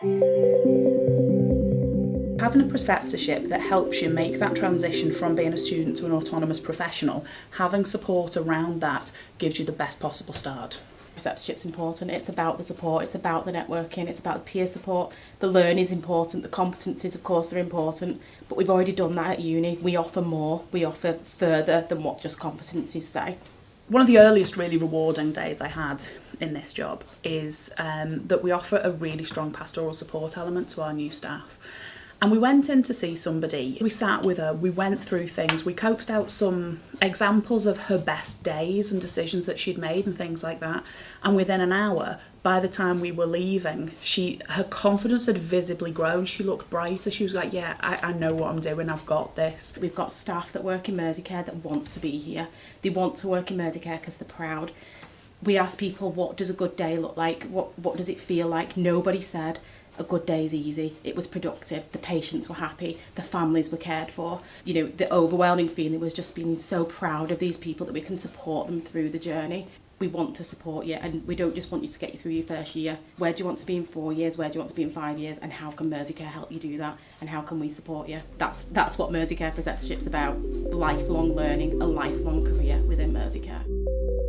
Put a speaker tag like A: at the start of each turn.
A: Having a preceptorship that helps you make that transition from being a student to an autonomous professional, having support around that gives you the best possible start.
B: Preceptorship's important, it's about the support, it's about the networking, it's about the peer support, the learning is important, the competencies of course are important, but we've already done that at uni, we offer more, we offer further than what just competencies say.
A: One of the earliest really rewarding days I had in this job is um, that we offer a really strong pastoral support element to our new staff. And we went in to see somebody. We sat with her, we went through things, we coaxed out some examples of her best days and decisions that she'd made and things like that. And within an hour, by the time we were leaving, she her confidence had visibly grown. She looked brighter. She was like, Yeah, I, I know what I'm doing, I've got this.
B: We've got staff that work in Merseycare that want to be here. They want to work in Merseycare because they're proud. We asked people, what does a good day look like? What what does it feel like? Nobody said a good day is easy. It was productive. The patients were happy. The families were cared for. You know, the overwhelming feeling was just being so proud of these people that we can support them through the journey. We want to support you and we don't just want you to get you through your first year. Where do you want to be in four years? Where do you want to be in five years? And how can Merseycare help you do that? And how can we support you? That's that's what Merseycare Preceptorship's about. Lifelong learning, a lifelong career within Merseycare.